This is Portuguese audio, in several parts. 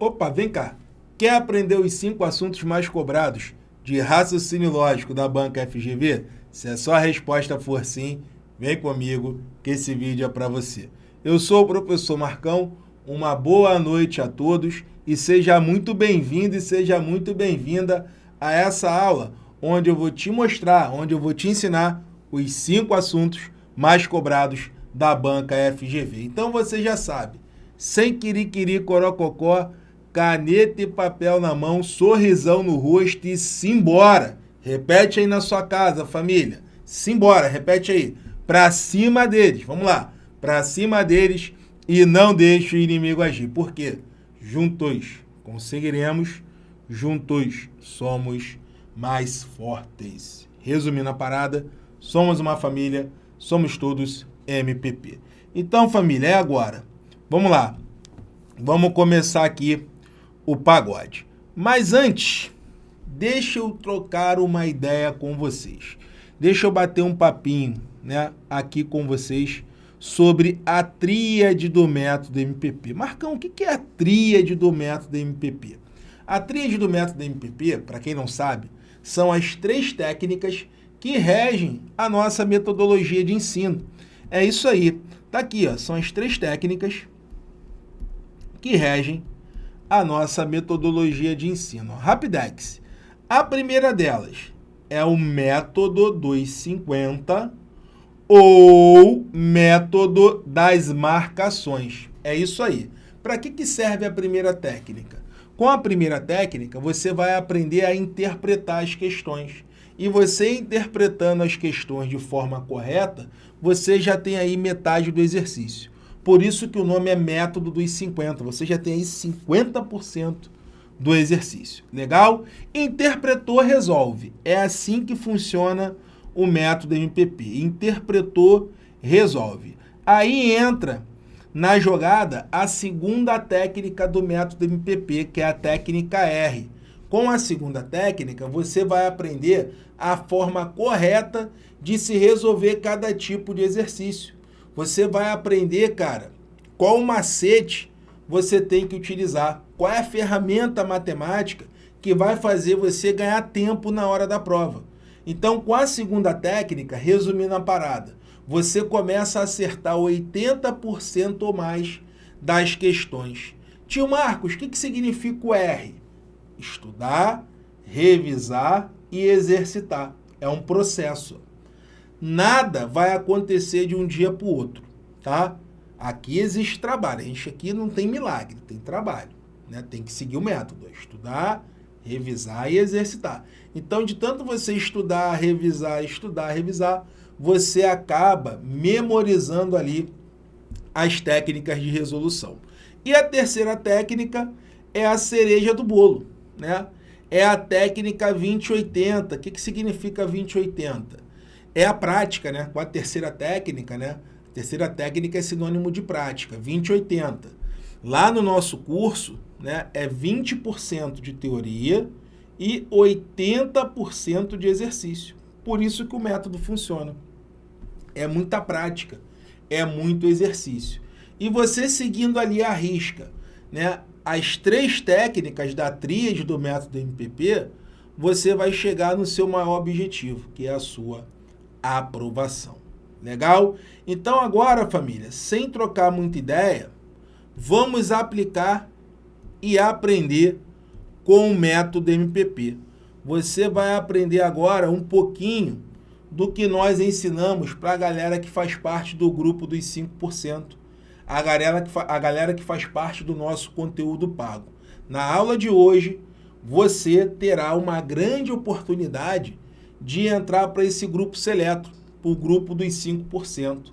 Opa, vem cá. Quer aprender os cinco assuntos mais cobrados de raciocínio lógico da banca FGV? Se a sua resposta for sim, vem comigo que esse vídeo é para você. Eu sou o professor Marcão, uma boa noite a todos e seja muito bem-vindo e seja muito bem-vinda a essa aula, onde eu vou te mostrar, onde eu vou te ensinar os cinco assuntos mais cobrados da banca FGV. Então você já sabe, sem quiriquiri corococó, caneta e papel na mão, sorrisão no rosto e simbora. Repete aí na sua casa, família. Simbora, repete aí. Pra cima deles, vamos lá. Pra cima deles e não deixe o inimigo agir. Por quê? Juntos conseguiremos, juntos somos mais fortes. Resumindo a parada, somos uma família, somos todos MPP. Então, família, é agora. Vamos lá. Vamos começar aqui o pagode. Mas antes, deixa eu trocar uma ideia com vocês. Deixa eu bater um papinho né, aqui com vocês sobre a tríade do método MPP. Marcão, o que é a tríade do método MPP? A tríade do método MPP, para quem não sabe, são as três técnicas que regem a nossa metodologia de ensino. É isso aí. Tá aqui, ó, são as três técnicas que regem a nossa metodologia de ensino. Rapidex. A primeira delas é o método dos 50 ou método das marcações. É isso aí. Para que, que serve a primeira técnica? Com a primeira técnica, você vai aprender a interpretar as questões. E você interpretando as questões de forma correta, você já tem aí metade do exercício. Por isso que o nome é método dos 50. Você já tem aí 50% do exercício. Legal? Interpretou, resolve. É assim que funciona o método MPP. Interpretou, resolve. Aí entra na jogada a segunda técnica do método MPP, que é a técnica R. Com a segunda técnica, você vai aprender a forma correta de se resolver cada tipo de exercício. Você vai aprender, cara, qual macete você tem que utilizar, qual é a ferramenta matemática que vai fazer você ganhar tempo na hora da prova. Então, com a segunda técnica, resumindo a parada, você começa a acertar 80% ou mais das questões. Tio Marcos, o que, que significa o R? Estudar, revisar e exercitar. É um processo nada vai acontecer de um dia para o outro, tá? Aqui existe trabalho, a gente aqui não tem milagre, tem trabalho, né? Tem que seguir o método, é estudar, revisar e exercitar. Então, de tanto você estudar, revisar, estudar, revisar, você acaba memorizando ali as técnicas de resolução. E a terceira técnica é a cereja do bolo, né? É a técnica 2080. O que, que significa 2080? É a prática, né? Com a terceira técnica, né? Terceira técnica é sinônimo de prática, 2080. Lá no nosso curso, né, é 20% de teoria e 80% de exercício. Por isso que o método funciona. É muita prática, é muito exercício. E você seguindo ali a risca, né, as três técnicas da tríade do método MPP, você vai chegar no seu maior objetivo, que é a sua aprovação. Legal? Então agora, família, sem trocar muita ideia, vamos aplicar e aprender com o método MPP. Você vai aprender agora um pouquinho do que nós ensinamos para a galera que faz parte do grupo dos 5%, a galera, que a galera que faz parte do nosso conteúdo pago. Na aula de hoje, você terá uma grande oportunidade de entrar para esse grupo seleto, para o grupo dos 5%.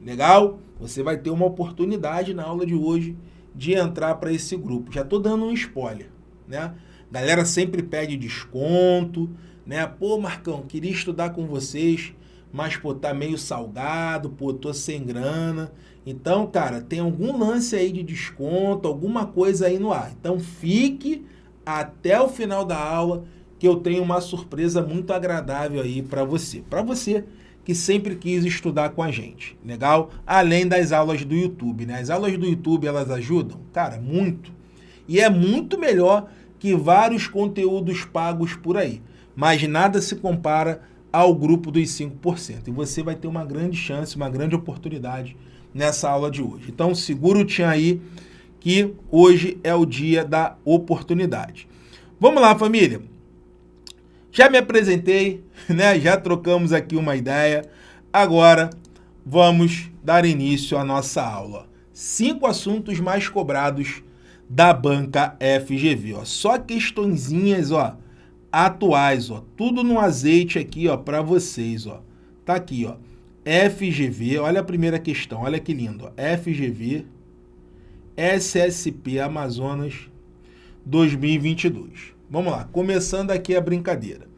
Legal? Você vai ter uma oportunidade na aula de hoje de entrar para esse grupo. Já estou dando um spoiler, né? Galera sempre pede desconto, né? Pô, Marcão, queria estudar com vocês, mas, pô, tá meio salgado, pô, tô sem grana. Então, cara, tem algum lance aí de desconto, alguma coisa aí no ar. Então, fique até o final da aula que eu tenho uma surpresa muito agradável aí para você. Para você que sempre quis estudar com a gente, legal? Além das aulas do YouTube, né? As aulas do YouTube, elas ajudam? Cara, muito. E é muito melhor que vários conteúdos pagos por aí. Mas nada se compara ao grupo dos 5%. E você vai ter uma grande chance, uma grande oportunidade nessa aula de hoje. Então segura o tchan aí que hoje é o dia da oportunidade. Vamos lá, família. Já me apresentei, né? Já trocamos aqui uma ideia. Agora vamos dar início à nossa aula. Cinco assuntos mais cobrados da banca FGV, ó. Só questõezinhas, ó, atuais, ó. Tudo no azeite aqui, ó, para vocês, ó. Tá aqui, ó. FGV, olha a primeira questão, olha que lindo, ó. FGV SSP Amazonas 2022. Vamos lá, começando aqui a brincadeira.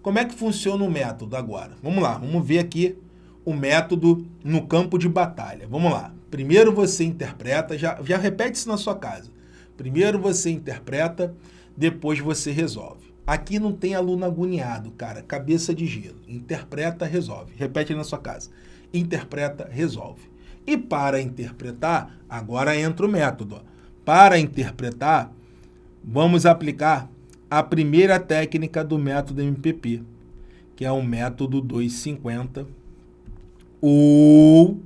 Como é que funciona o método agora? Vamos lá, vamos ver aqui o método no campo de batalha. Vamos lá. Primeiro você interpreta, já, já repete isso na sua casa. Primeiro você interpreta, depois você resolve. Aqui não tem aluno agoniado, cara, cabeça de gelo. Interpreta, resolve. Repete na sua casa. Interpreta, resolve. E para interpretar, agora entra o método. Para interpretar, vamos aplicar a primeira técnica do método MPP, que é o método 250, ou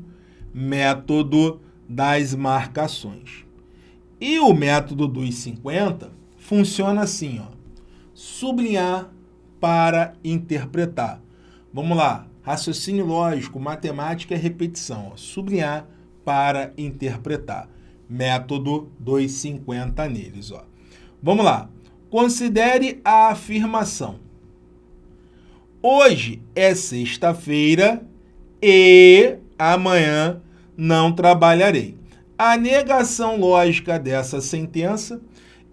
método das marcações. E o método 250 funciona assim, ó, sublinhar para interpretar. Vamos lá, raciocínio lógico, matemática é repetição, ó, sublinhar para interpretar. Método 250 neles. Ó. Vamos lá, Considere a afirmação. Hoje é sexta-feira e amanhã não trabalharei. A negação lógica dessa sentença.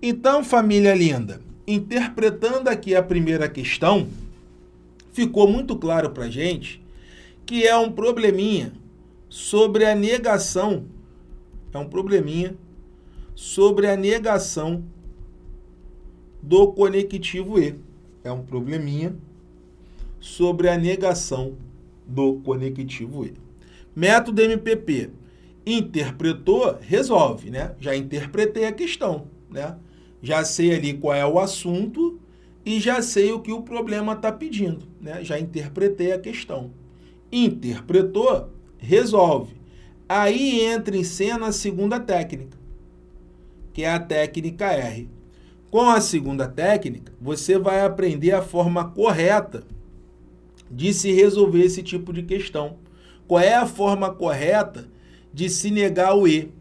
Então, família linda, interpretando aqui a primeira questão, ficou muito claro para gente que é um probleminha sobre a negação, é um probleminha sobre a negação do conectivo E. É um probleminha sobre a negação do conectivo E. Método MPP. Interpretou, resolve, né? Já interpretei a questão, né? Já sei ali qual é o assunto e já sei o que o problema está pedindo, né? Já interpretei a questão. Interpretou, resolve. Aí entra em cena a segunda técnica, que é a técnica R. Com a segunda técnica, você vai aprender a forma correta de se resolver esse tipo de questão. Qual é a forma correta de se negar o E?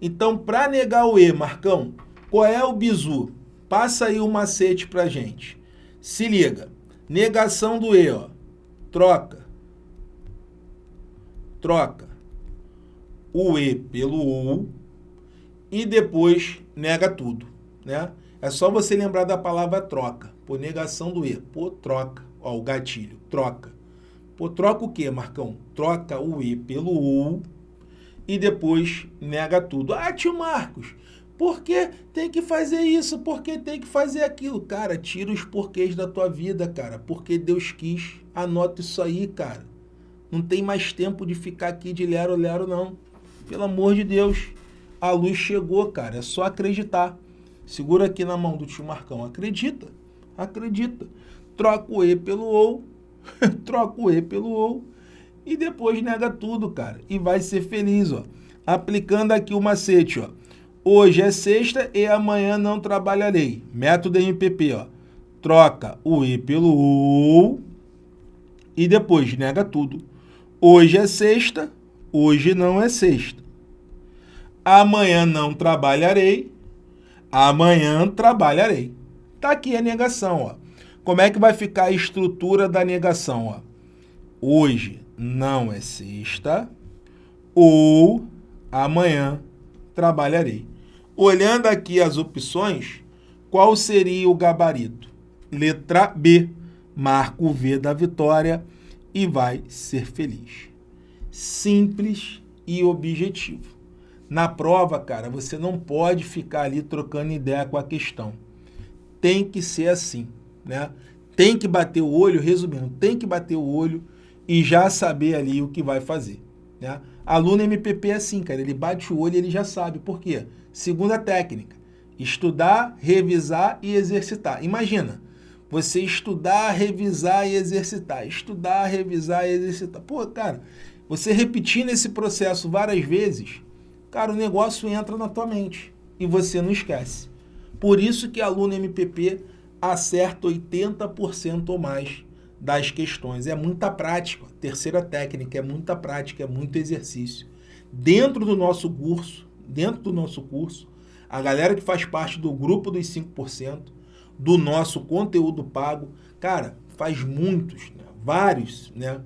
Então, para negar o E, Marcão, qual é o bizu? Passa aí o macete para gente. Se liga. Negação do E, ó. Troca. Troca o E pelo U e depois nega tudo, né? É só você lembrar da palavra troca. Por negação do E. Pô, troca. Ó, o gatilho. Troca. Pô, troca o quê, Marcão? Troca o E pelo U e depois nega tudo. Ah, tio Marcos, por que tem que fazer isso? Por que tem que fazer aquilo? Cara, tira os porquês da tua vida, cara. Porque Deus quis. Anota isso aí, cara. Não tem mais tempo de ficar aqui de lero-lero, não. Pelo amor de Deus. A luz chegou, cara. É só acreditar. Segura aqui na mão do tio Marcão. Acredita, acredita. Troca o E pelo OU, troca o E pelo OU e depois nega tudo, cara. E vai ser feliz, ó. Aplicando aqui o macete, ó. Hoje é sexta e amanhã não trabalharei. Método MPP, ó. Troca o E pelo OU e depois nega tudo. Hoje é sexta, hoje não é sexta. Amanhã não trabalharei Amanhã trabalharei. Tá aqui a negação, ó. Como é que vai ficar a estrutura da negação, ó? Hoje não é sexta ou amanhã trabalharei. Olhando aqui as opções, qual seria o gabarito? Letra B, marca o V da vitória e vai ser feliz. Simples e objetivo. Na prova, cara, você não pode ficar ali trocando ideia com a questão. Tem que ser assim, né? Tem que bater o olho, resumindo, tem que bater o olho e já saber ali o que vai fazer, né? Aluno MPP é assim, cara, ele bate o olho e ele já sabe. Por quê? Segunda técnica, Estudar, revisar e exercitar. Imagina, você estudar, revisar e exercitar. Estudar, revisar e exercitar. Pô, cara, você repetindo esse processo várias vezes, cara, o negócio entra na tua mente e você não esquece. Por isso que aluno MPP acerta 80% ou mais das questões. É muita prática. Terceira técnica, é muita prática, é muito exercício. Dentro do nosso curso, dentro do nosso curso, a galera que faz parte do grupo dos 5%, do nosso conteúdo pago, cara, faz muitos, né, vários né,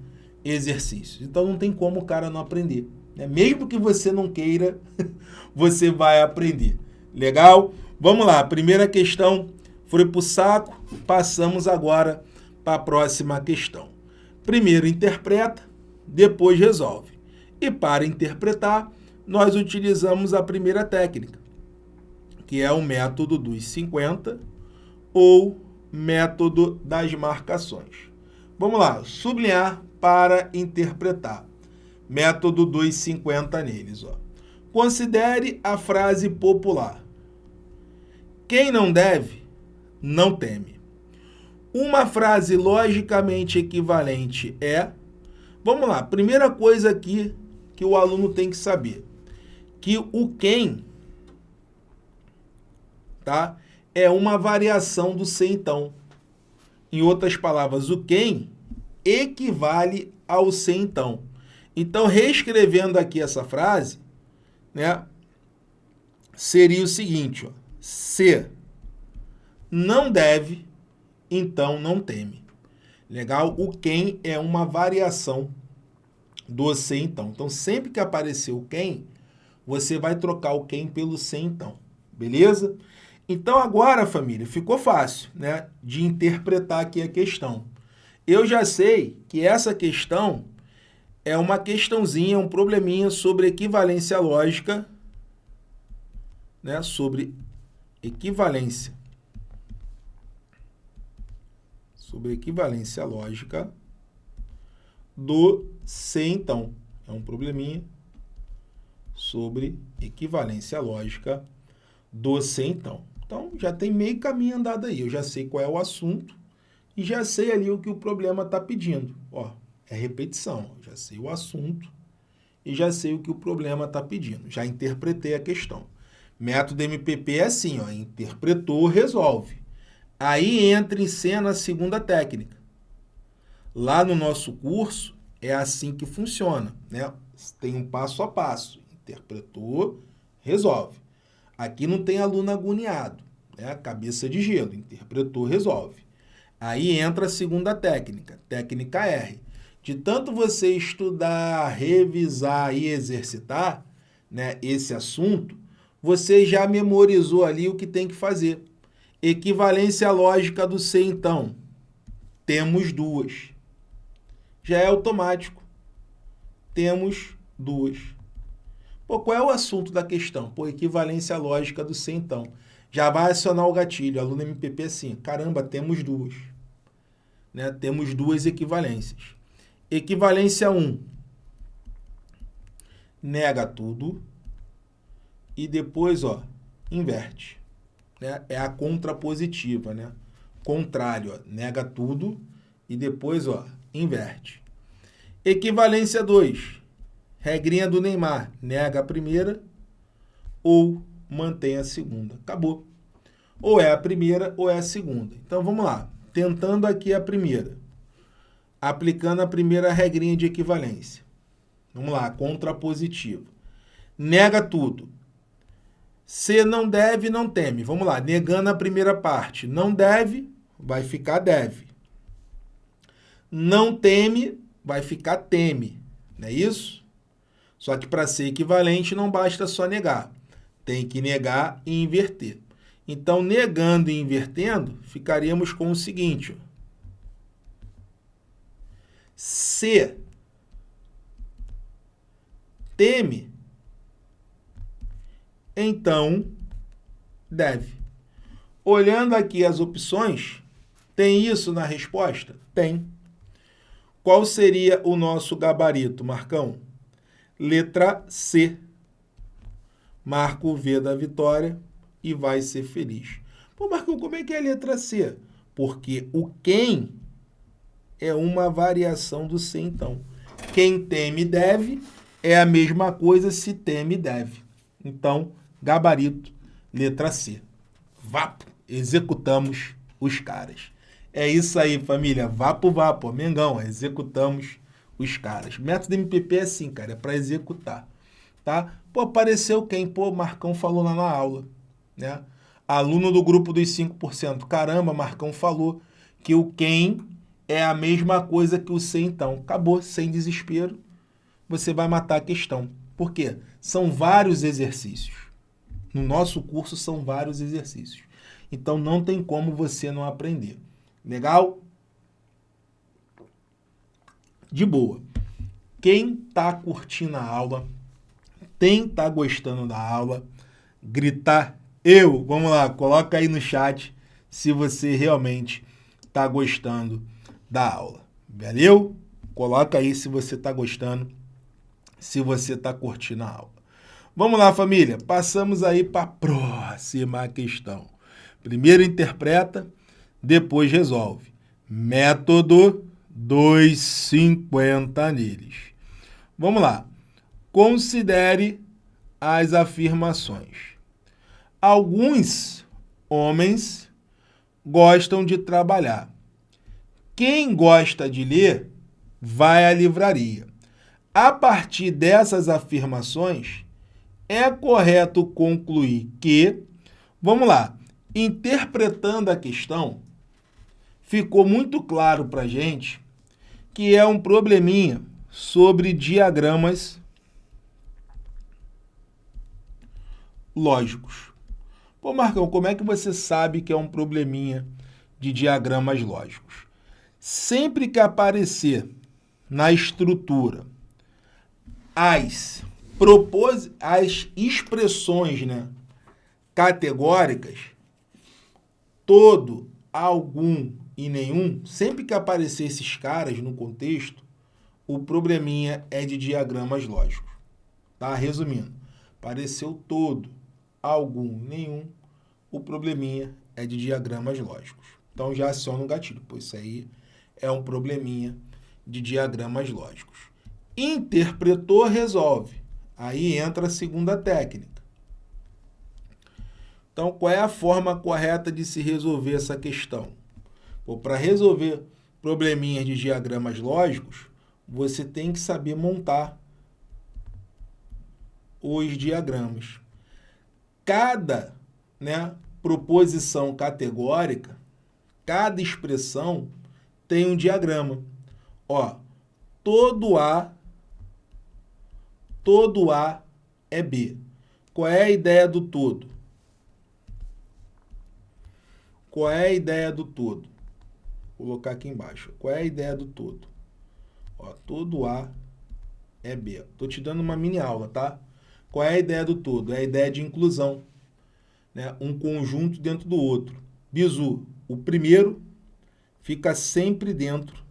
exercícios. Então não tem como o cara não aprender. Né? Mesmo que você não queira, você vai aprender. Legal? Vamos lá, primeira questão foi para o saco, passamos agora para a próxima questão. Primeiro interpreta, depois resolve. E para interpretar, nós utilizamos a primeira técnica, que é o método dos 50 ou método das marcações. Vamos lá, sublinhar para interpretar. Método dos 50 neles. Ó. Considere a frase popular. Quem não deve, não teme. Uma frase logicamente equivalente é... Vamos lá, primeira coisa aqui que o aluno tem que saber. Que o quem tá? é uma variação do ser então. Em outras palavras, o quem equivale ao ser então. Então, reescrevendo aqui essa frase, né, seria o seguinte, ó, se não deve, então não teme. Legal? O quem é uma variação do se então. Então, sempre que aparecer o quem, você vai trocar o quem pelo se então. Beleza? Então, agora, família, ficou fácil né, de interpretar aqui a questão. Eu já sei que essa questão é uma questãozinha, um probleminha sobre equivalência lógica, né, sobre equivalência sobre equivalência lógica do C, então. É um probleminha sobre equivalência lógica do C, então. Então, já tem meio caminho andado aí. Eu já sei qual é o assunto e já sei ali o que o problema está pedindo. Ó, é repetição. Já sei o assunto e já sei o que o problema está pedindo. Já interpretei a questão. Método MPP é assim, ó, interpretou, resolve. Aí entra em cena a segunda técnica. Lá no nosso curso, é assim que funciona. Né? Tem um passo a passo. Interpretou, resolve. Aqui não tem aluno agoniado. Né? Cabeça de gelo. Interpretou, resolve. Aí entra a segunda técnica, técnica R. De tanto você estudar, revisar e exercitar né, esse assunto, você já memorizou ali o que tem que fazer. Equivalência lógica do C, então. Temos duas. Já é automático. Temos duas. Pô, qual é o assunto da questão? Pô, equivalência lógica do C, então. Já vai acionar o gatilho. Aluno MPP assim, caramba, temos duas. Né? Temos duas equivalências. Equivalência 1. Nega tudo. E depois, ó, inverte né, é a contrapositiva, né? Contrário, ó, nega tudo e depois, ó, inverte. Equivalência 2. Regrinha do Neymar. Nega a primeira ou mantém a segunda. Acabou. Ou é a primeira ou é a segunda. Então, vamos lá. Tentando aqui a primeira. Aplicando a primeira regrinha de equivalência. Vamos lá, contrapositiva. Nega tudo. Se não deve, não teme. Vamos lá, negando a primeira parte. Não deve, vai ficar deve. Não teme, vai ficar teme. Não é isso? Só que para ser equivalente não basta só negar. Tem que negar e inverter. Então, negando e invertendo, ficaríamos com o seguinte. Se teme, então deve. Olhando aqui as opções, tem isso na resposta? Tem. Qual seria o nosso gabarito, Marcão? Letra C. Marco o V da vitória, e vai ser feliz. Pô, Marcão, como é que é a letra C? Porque o quem é uma variação do ser então. Quem teme deve é a mesma coisa se teme deve. Então, gabarito, letra C. Vapo, executamos os caras. É isso aí, família. Vapo, vapo, Mengão, executamos os caras. Método MPP é assim, cara, é para executar, tá? Pô, apareceu quem? Pô, Marcão falou lá na aula, né? Aluno do grupo dos 5%. Caramba, Marcão falou que o quem é a mesma coisa que o se então. Acabou, sem desespero, você vai matar a questão. Por quê? São vários exercícios. No nosso curso são vários exercícios. Então não tem como você não aprender. Legal? De boa. Quem está curtindo a aula, quem está gostando da aula, gritar eu, vamos lá, coloca aí no chat se você realmente está gostando da aula. Valeu? Coloca aí se você está gostando, se você está curtindo a aula. Vamos lá, família. Passamos aí para a próxima questão. Primeiro interpreta, depois resolve. Método 250 neles. Vamos lá. Considere as afirmações. Alguns homens gostam de trabalhar. Quem gosta de ler, vai à livraria. A partir dessas afirmações, é correto concluir que, vamos lá, interpretando a questão, ficou muito claro para a gente que é um probleminha sobre diagramas lógicos. Pô, Marcão, como é que você sabe que é um probleminha de diagramas lógicos? Sempre que aparecer na estrutura as, propos... as expressões né, categóricas, todo, algum e nenhum, sempre que aparecer esses caras no contexto, o probleminha é de diagramas lógicos. Tá? Resumindo, apareceu todo, algum, nenhum, o probleminha é de diagramas lógicos. Então já aciona o gatilho, pois isso aí é um probleminha de diagramas lógicos. Interpretou, resolve. Aí entra a segunda técnica. Então, qual é a forma correta de se resolver essa questão? Para resolver probleminhas de diagramas lógicos, você tem que saber montar os diagramas. Cada né, proposição categórica, cada expressão tem um diagrama. Ó, todo A, todo A é B. Qual é a ideia do todo? Qual é a ideia do todo? Vou colocar aqui embaixo. Qual é a ideia do todo? Ó, todo A é B. Estou te dando uma mini aula, tá? Qual é a ideia do todo? É a ideia de inclusão. Né? Um conjunto dentro do outro. Bizu, o primeiro fica sempre dentro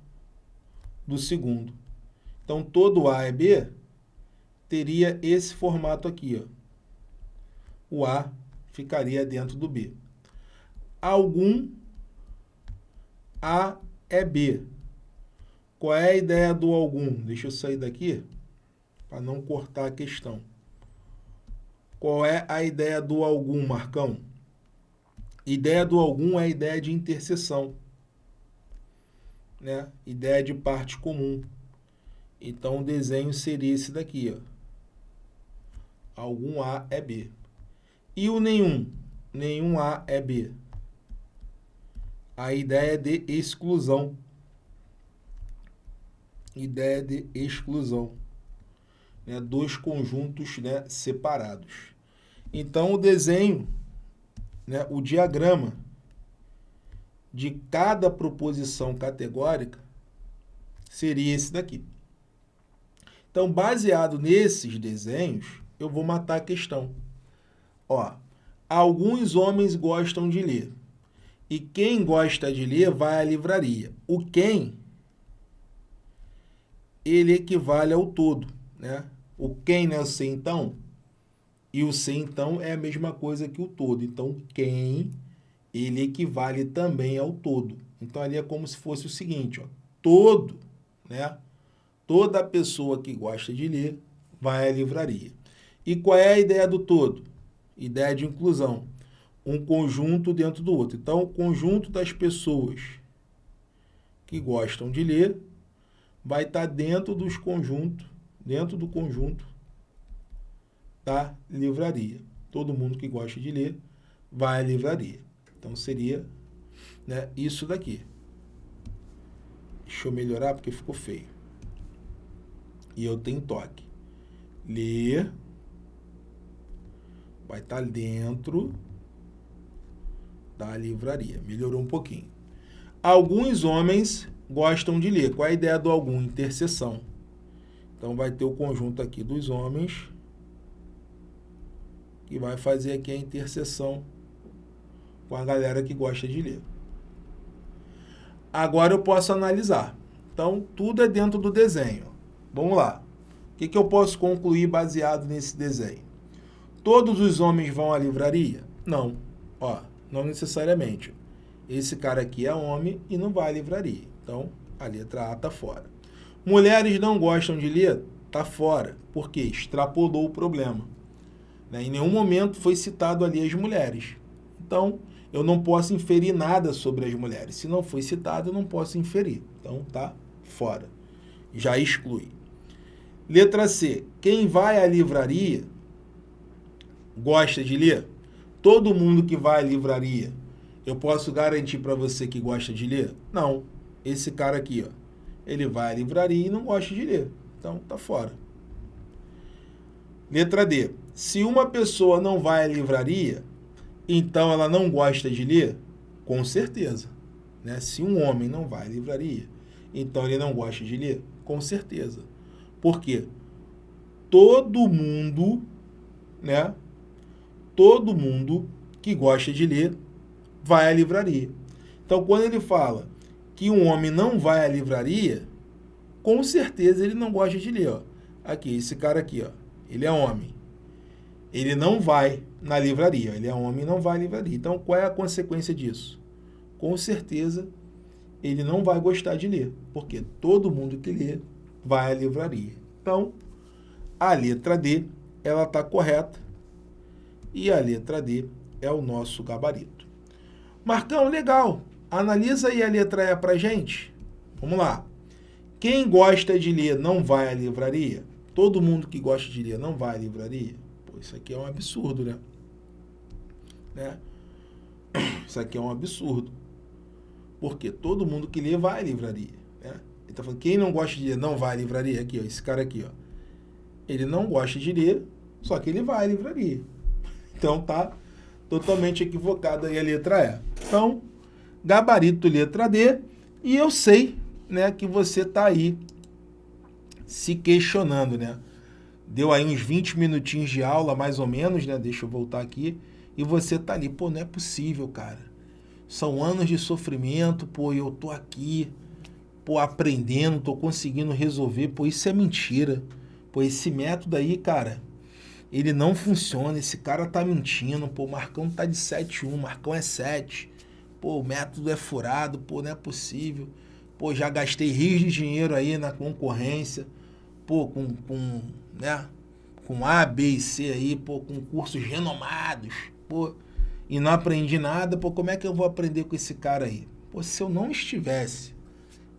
do segundo. Então, todo A é B teria esse formato aqui. Ó. O A ficaria dentro do B. Algum A é B. Qual é a ideia do algum? Deixa eu sair daqui para não cortar a questão. Qual é a ideia do algum, Marcão? Ideia do algum é a ideia de interseção né? Ideia de parte comum. Então, o desenho seria esse daqui, ó. Algum A é B. E o nenhum? Nenhum A é B. A ideia de exclusão. Ideia de exclusão. Né? Dois conjuntos né, separados. Então, o desenho, né, o diagrama de cada proposição categórica seria esse daqui. Então, baseado nesses desenhos, eu vou matar a questão. Ó, alguns homens gostam de ler. E quem gosta de ler vai à livraria. O quem, ele equivale ao todo. Né? O quem, né? Eu sei, então, E o C, então, é a mesma coisa que o todo. Então, quem, ele equivale também ao todo. Então, ali é como se fosse o seguinte, ó, todo, né? Toda pessoa que gosta de ler vai à livraria. E qual é a ideia do todo? Ideia de inclusão. Um conjunto dentro do outro. Então, o conjunto das pessoas que gostam de ler vai estar dentro dos conjuntos, dentro do conjunto da livraria. Todo mundo que gosta de ler vai à livraria. Então seria né, isso daqui. Deixa eu melhorar porque ficou feio. E eu tenho toque. Ler vai estar dentro da livraria. Melhorou um pouquinho. Alguns homens gostam de ler. Qual é a ideia do algum? Interseção. Então vai ter o conjunto aqui dos homens que vai fazer aqui a interseção com a galera que gosta de ler. Agora eu posso analisar. Então, tudo é dentro do desenho. Vamos lá. O que, que eu posso concluir baseado nesse desenho? Todos os homens vão à livraria? Não. Ó, não necessariamente. Esse cara aqui é homem e não vai à livraria. Então, a letra A está fora. Mulheres não gostam de ler? Está fora. Por quê? Extrapolou o problema. Né? Em nenhum momento foi citado ali as mulheres. Então, eu não posso inferir nada sobre as mulheres. Se não foi citado, eu não posso inferir. Então, tá fora. Já exclui. Letra C. Quem vai à livraria gosta de ler? Todo mundo que vai à livraria, eu posso garantir para você que gosta de ler? Não. Esse cara aqui, ó, ele vai à livraria e não gosta de ler. Então, tá fora. Letra D. Se uma pessoa não vai à livraria, então ela não gosta de ler? Com certeza. Né? Se um homem não vai à livraria, então ele não gosta de ler? Com certeza. Por quê? Todo mundo, né? Todo mundo que gosta de ler vai à livraria. Então, quando ele fala que um homem não vai à livraria, com certeza ele não gosta de ler. Ó. Aqui, esse cara aqui, ó, ele é homem. Ele não vai na livraria. Ele é homem e não vai à livraria. Então, qual é a consequência disso? Com certeza, ele não vai gostar de ler, porque todo mundo que lê vai à livraria. Então, a letra D, ela está correta e a letra D é o nosso gabarito. Marcão, legal. Analisa aí a letra E para gente. Vamos lá. Quem gosta de ler não vai à livraria? Todo mundo que gosta de ler não vai à livraria? Isso aqui é um absurdo, né? né? Isso aqui é um absurdo. Porque todo mundo que lê vai à livraria. Né? Ele está falando, quem não gosta de ler não vai à livraria? Aqui, ó, esse cara aqui, ó. Ele não gosta de ler, só que ele vai à livraria. Então tá totalmente equivocado aí a letra E. Então, gabarito letra D, e eu sei né, que você está aí se questionando, né? Deu aí uns 20 minutinhos de aula, mais ou menos, né? Deixa eu voltar aqui. E você tá ali, pô, não é possível, cara. São anos de sofrimento, pô, eu tô aqui, pô, aprendendo, tô conseguindo resolver. Pô, isso é mentira. Pô, esse método aí, cara, ele não funciona. Esse cara tá mentindo, pô, o Marcão tá de 7-1, Marcão é 7 pô, o método é furado, pô, não é possível. Pô, já gastei rios de dinheiro aí na concorrência, pô, com, com, né, com A, B e C aí, pô, com cursos renomados, pô, e não aprendi nada, pô, como é que eu vou aprender com esse cara aí? Pô, se eu não estivesse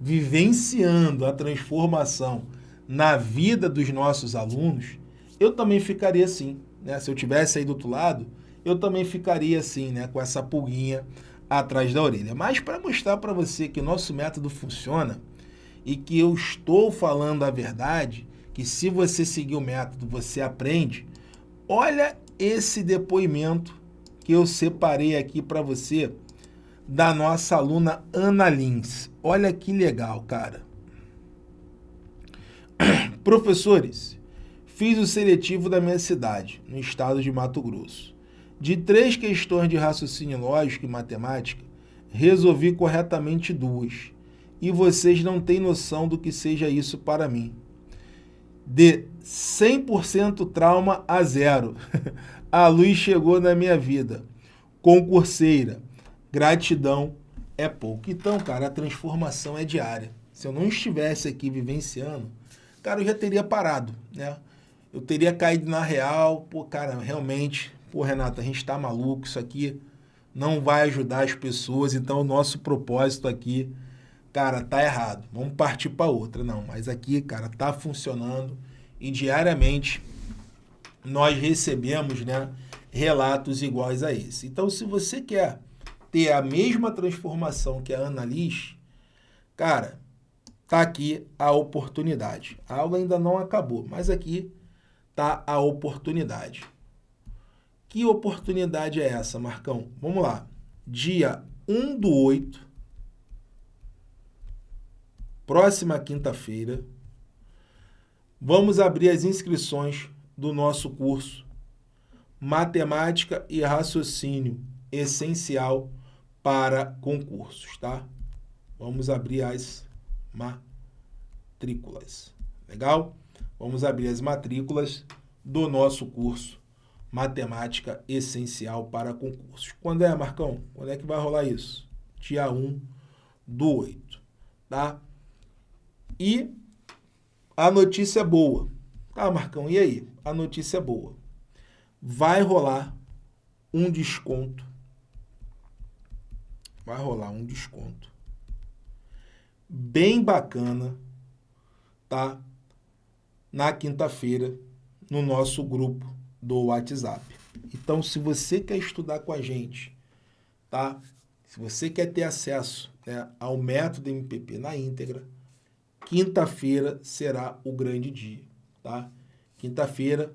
vivenciando a transformação na vida dos nossos alunos, eu também ficaria assim, né? Se eu tivesse aí do outro lado, eu também ficaria assim, né, com essa pulguinha atrás da orelha. Mas para mostrar para você que nosso método funciona e que eu estou falando a verdade, que se você seguir o método você aprende, olha esse depoimento que eu separei aqui para você da nossa aluna Ana Lins. Olha que legal, cara. Professores, fiz o seletivo da minha cidade, no estado de Mato Grosso. De três questões de raciocínio lógico e matemática, resolvi corretamente duas. E vocês não têm noção do que seja isso para mim. de 100% trauma a zero. a luz chegou na minha vida. Concurseira, gratidão é pouco. Então, cara, a transformação é diária. Se eu não estivesse aqui vivenciando, cara, eu já teria parado, né? Eu teria caído na real, pô, cara, realmente, pô, Renato, a gente tá maluco, isso aqui não vai ajudar as pessoas, então o nosso propósito aqui, cara, tá errado. Vamos partir para outra, não. Mas aqui, cara, tá funcionando e diariamente nós recebemos, né, relatos iguais a esse. Então, se você quer ter a mesma transformação que a Ana Liz, cara, tá aqui a oportunidade. A aula ainda não acabou, mas aqui tá a oportunidade. Que oportunidade é essa, Marcão? Vamos lá. Dia 1 do 8, próxima quinta-feira, vamos abrir as inscrições do nosso curso Matemática e Raciocínio Essencial para concursos, tá? Vamos abrir as matrículas. Legal? Vamos abrir as matrículas do nosso curso Matemática Essencial para Concursos. Quando é, Marcão? Quando é que vai rolar isso? Dia 1 do 8, tá? E a notícia é boa. Tá, Marcão, e aí? A notícia é boa. Vai rolar um desconto vai rolar um desconto bem bacana, tá? Na quinta-feira, no nosso grupo do WhatsApp. Então, se você quer estudar com a gente, tá? Se você quer ter acesso né, ao método MPP na íntegra, quinta-feira será o grande dia, tá? Quinta-feira,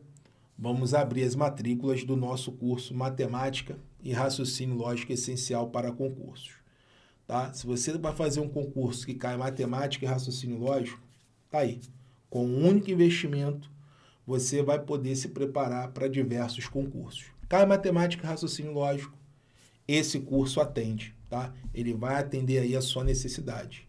vamos abrir as matrículas do nosso curso Matemática e raciocínio lógico essencial para concursos. Tá? Se você vai fazer um concurso que cai matemática e raciocínio lógico, tá aí. Com um único investimento, você vai poder se preparar para diversos concursos. Cai matemática e raciocínio lógico, esse curso atende, tá? Ele vai atender aí a sua necessidade.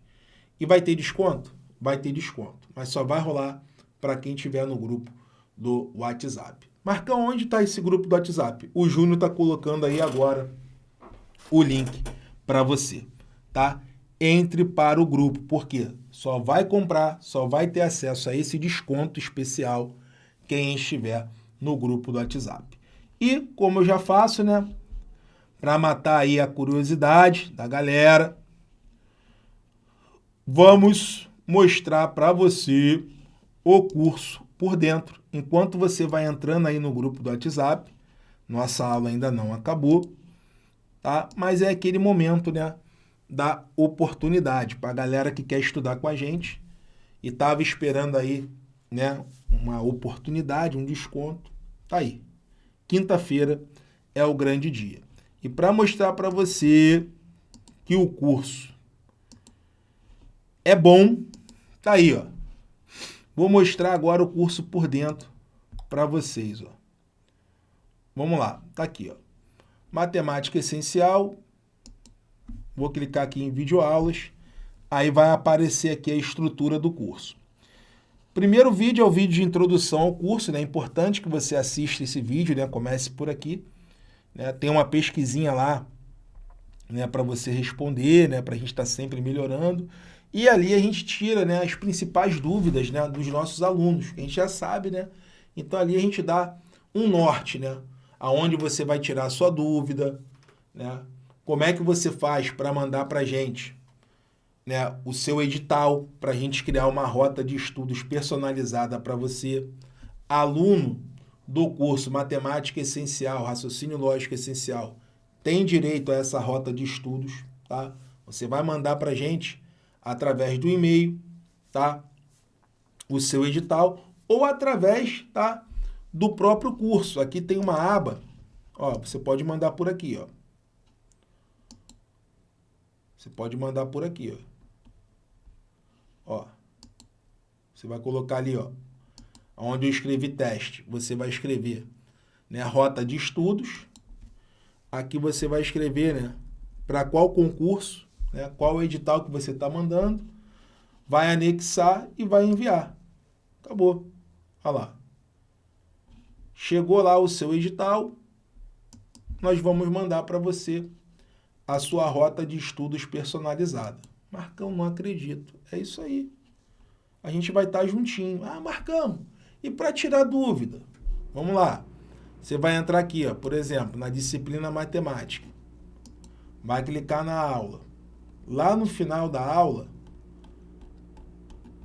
E vai ter desconto? Vai ter desconto, mas só vai rolar para quem estiver no grupo do WhatsApp. Marcão, onde está esse grupo do WhatsApp? O Júnior está colocando aí agora o link para você, tá? Entre para o grupo, porque só vai comprar, só vai ter acesso a esse desconto especial quem estiver no grupo do WhatsApp. E, como eu já faço, né? Para matar aí a curiosidade da galera, vamos mostrar para você o curso por dentro enquanto você vai entrando aí no grupo do WhatsApp, nossa aula ainda não acabou, tá? Mas é aquele momento, né, da oportunidade para a galera que quer estudar com a gente e estava esperando aí, né, uma oportunidade, um desconto, tá aí. Quinta-feira é o grande dia. E para mostrar para você que o curso é bom, tá aí, ó. Vou mostrar agora o curso por dentro para vocês. Ó. Vamos lá, tá aqui. Ó. Matemática essencial. Vou clicar aqui em videoaulas. Aí vai aparecer aqui a estrutura do curso. Primeiro vídeo é o vídeo de introdução ao curso. Né? É importante que você assista esse vídeo, né? comece por aqui. Né? Tem uma pesquisinha lá né? para você responder, né? para a gente estar tá sempre melhorando. E ali a gente tira né, as principais dúvidas né, dos nossos alunos, que a gente já sabe, né? Então ali a gente dá um norte, né? Aonde você vai tirar a sua dúvida, né? Como é que você faz para mandar para a gente né, o seu edital, para a gente criar uma rota de estudos personalizada para você. Aluno do curso Matemática Essencial, Raciocínio Lógico Essencial, tem direito a essa rota de estudos, tá? Você vai mandar para a gente através do e-mail, tá? O seu edital ou através, tá? Do próprio curso. Aqui tem uma aba, ó, você pode mandar por aqui, ó. Você pode mandar por aqui, ó. Ó. Você vai colocar ali, ó, onde eu escrevi teste. Você vai escrever, né, rota de estudos. Aqui você vai escrever, né, para qual concurso né, qual o edital que você está mandando, vai anexar e vai enviar. Acabou. Olha lá. Chegou lá o seu edital, nós vamos mandar para você a sua rota de estudos personalizada. Marcão, não acredito. É isso aí. A gente vai estar tá juntinho. Ah, Marcão, e para tirar dúvida? Vamos lá. Você vai entrar aqui, ó, por exemplo, na disciplina matemática. Vai clicar na aula. Lá no final da aula,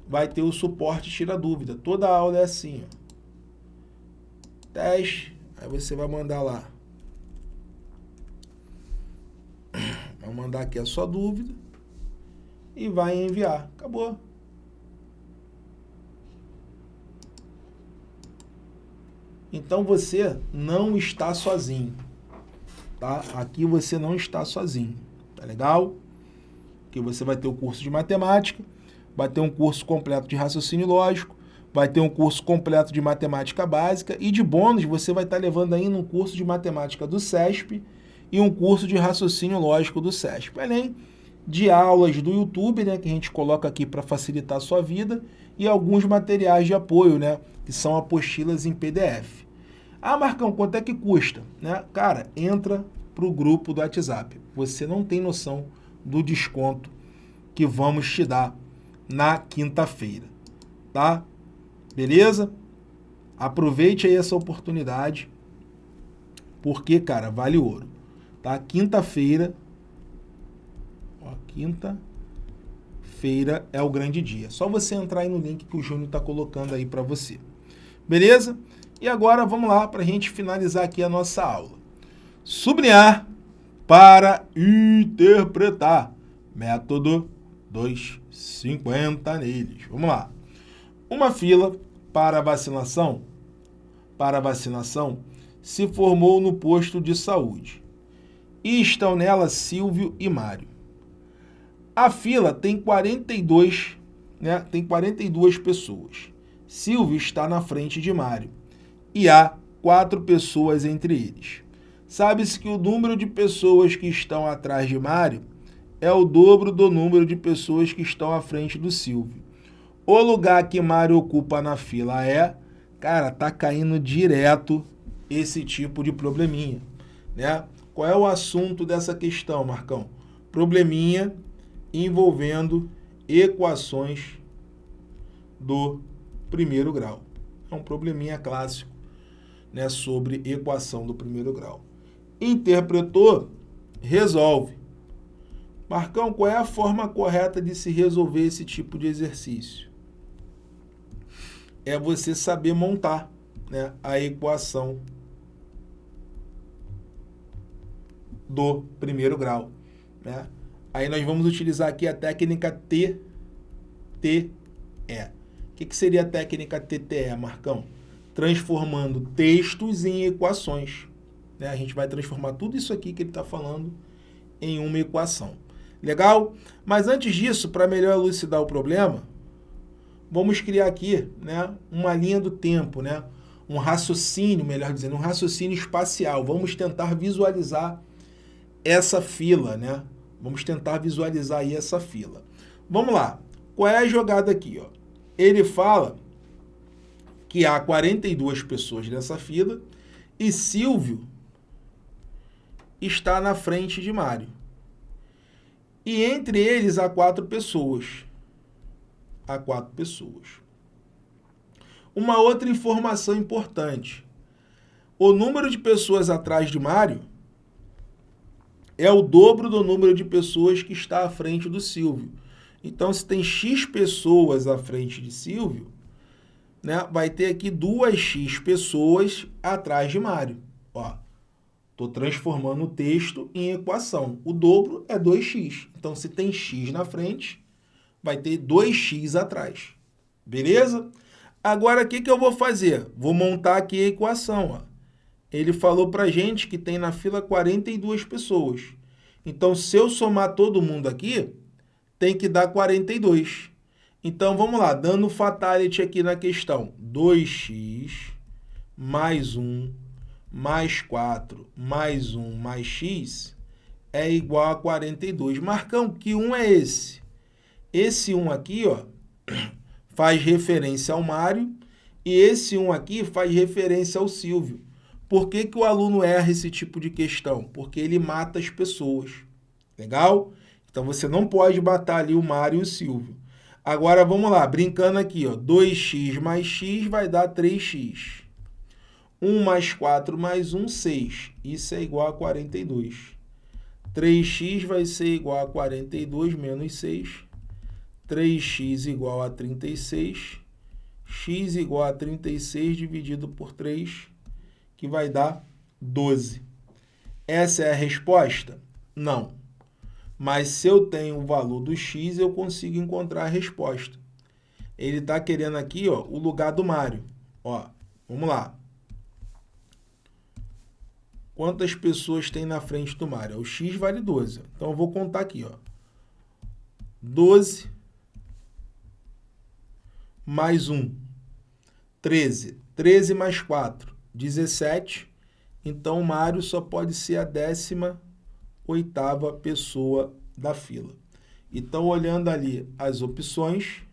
vai ter o suporte tira dúvida. Toda aula é assim, ó. Teste, aí você vai mandar lá. Vai mandar aqui a sua dúvida e vai enviar. Acabou. Então você não está sozinho, tá? Aqui você não está sozinho, tá legal? Que você vai ter o curso de matemática, vai ter um curso completo de raciocínio lógico, vai ter um curso completo de matemática básica e de bônus você vai estar levando ainda um curso de matemática do SESP e um curso de raciocínio lógico do SESP, além de aulas do YouTube, né, que a gente coloca aqui para facilitar a sua vida, e alguns materiais de apoio, né, que são apostilas em PDF. Ah, Marcão, quanto é que custa? Né? Cara, entra para o grupo do WhatsApp. Você não tem noção do desconto que vamos te dar na quinta-feira, tá? Beleza? Aproveite aí essa oportunidade, porque, cara, vale ouro, tá? Quinta-feira, ó, quinta-feira é o grande dia. Só você entrar aí no link que o Júnior está colocando aí para você. Beleza? E agora vamos lá para a gente finalizar aqui a nossa aula. Sublinhar para interpretar. Método 250 neles. Vamos lá. Uma fila para vacinação, para vacinação se formou no posto de saúde. E estão nela Silvio e Mário. A fila tem 42, né? Tem 42 pessoas. Silvio está na frente de Mário e há quatro pessoas entre eles. Sabe-se que o número de pessoas que estão atrás de Mário é o dobro do número de pessoas que estão à frente do Silvio. O lugar que Mário ocupa na fila é, cara, tá caindo direto esse tipo de probleminha, né? Qual é o assunto dessa questão, Marcão? Probleminha envolvendo equações do primeiro grau. É um probleminha clássico né, sobre equação do primeiro grau. Interpretou, resolve. Marcão, qual é a forma correta de se resolver esse tipo de exercício? É você saber montar né, a equação do primeiro grau. Né? Aí nós vamos utilizar aqui a técnica TTE. O que, que seria a técnica TTE, Marcão? transformando textos em equações. Né? A gente vai transformar tudo isso aqui que ele está falando em uma equação. Legal? Mas antes disso, para melhor elucidar o problema, vamos criar aqui né, uma linha do tempo, né? um raciocínio, melhor dizendo, um raciocínio espacial. Vamos tentar visualizar essa fila, né? Vamos tentar visualizar aí essa fila. Vamos lá. Qual é a jogada aqui? Ó? Ele fala que há 42 pessoas nessa fila e Silvio está na frente de Mário. E entre eles há quatro pessoas. Há quatro pessoas. Uma outra informação importante. O número de pessoas atrás de Mário é o dobro do número de pessoas que está à frente do Silvio. Então, se tem X pessoas à frente de Silvio, né, vai ter aqui duas x pessoas atrás de Mário. Ó, estou transformando o texto em equação. O dobro é 2x. Então, se tem x na frente, vai ter 2x atrás. Beleza? Agora, o que, que eu vou fazer? Vou montar aqui a equação. Ó. Ele falou para gente que tem na fila 42 pessoas. Então, se eu somar todo mundo aqui, tem que dar 42. Então, vamos lá, dando fatality aqui na questão. 2x mais 1 mais 4 mais 1 mais x é igual a 42. Marcão, que 1 é esse? Esse 1 aqui ó, faz referência ao Mário E esse 1 aqui faz referência ao Silvio. Por que, que o aluno erra esse tipo de questão? Porque ele mata as pessoas. Legal? Então, você não pode matar ali o Mário e o Silvio. Agora, vamos lá, brincando aqui, ó, 2x mais x vai dar 3x. 1 mais 4 mais 1, 6. Isso é igual a 42. 3x vai ser igual a 42 menos 6. 3x igual a 36. x igual a 36 dividido por 3, que vai dar 12. Essa é a resposta? Não. Mas se eu tenho o valor do x, eu consigo encontrar a resposta. Ele está querendo aqui ó, o lugar do Mário. Ó, vamos lá. Quantas pessoas tem na frente do Mário? O x vale 12. Então, eu vou contar aqui. Ó. 12 mais 1, 13. 13 mais 4, 17. Então, o Mário só pode ser a décima oitava pessoa da fila. Então, olhando ali as opções,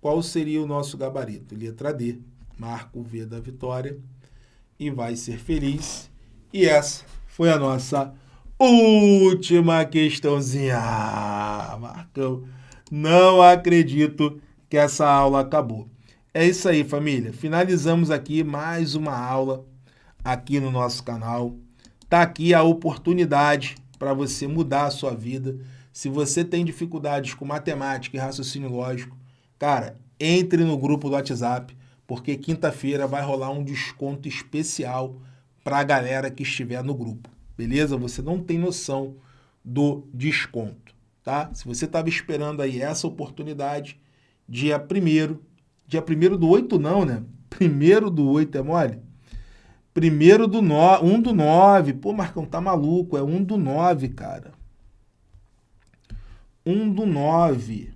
qual seria o nosso gabarito? Letra D, marco V da vitória e vai ser feliz. E essa foi a nossa última questãozinha. Marcão, não acredito que essa aula acabou. É isso aí, família. Finalizamos aqui mais uma aula aqui no nosso canal. Tá aqui a oportunidade para você mudar a sua vida. Se você tem dificuldades com matemática e raciocínio lógico, cara, entre no grupo do WhatsApp porque quinta-feira vai rolar um desconto especial para a galera que estiver no grupo, beleza? Você não tem noção do desconto, tá? Se você estava esperando aí essa oportunidade, dia 1 dia 1 do 8 não, né? Primeiro do 8 é mole? Primeiro do 9, 1 do 9, pô, Marcão, tá maluco, é 1 do 9, cara. 1 do 9,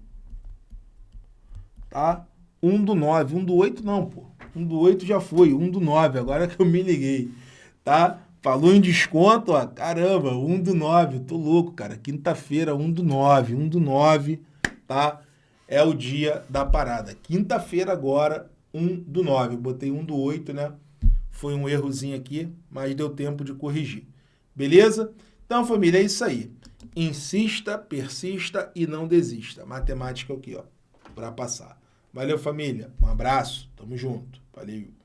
tá? 1 do 9, 1 do 8 não, pô. 1 do 8 já foi, 1 do 9, agora que eu me liguei, tá? Falou em desconto, ó, caramba, 1 do 9, tô louco, cara. Quinta-feira, 1 do 9, 1 do 9, tá? É o dia da parada. Quinta-feira agora, 1 do 9. Eu botei 1 do 8, né? Foi um errozinho aqui, mas deu tempo de corrigir. Beleza? Então, família, é isso aí. Insista, persista e não desista. Matemática é o que, ó, para passar. Valeu, família. Um abraço. Tamo junto. Valeu.